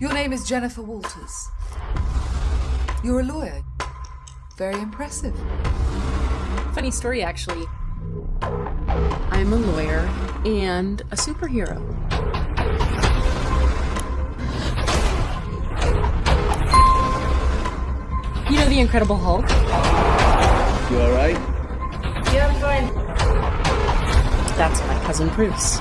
Your name is Jennifer Walters. You're a lawyer. Very impressive. Funny story, actually. I'm a lawyer and a superhero. You know the Incredible Hulk? You alright? Yeah, I'm fine. That's my cousin Bruce.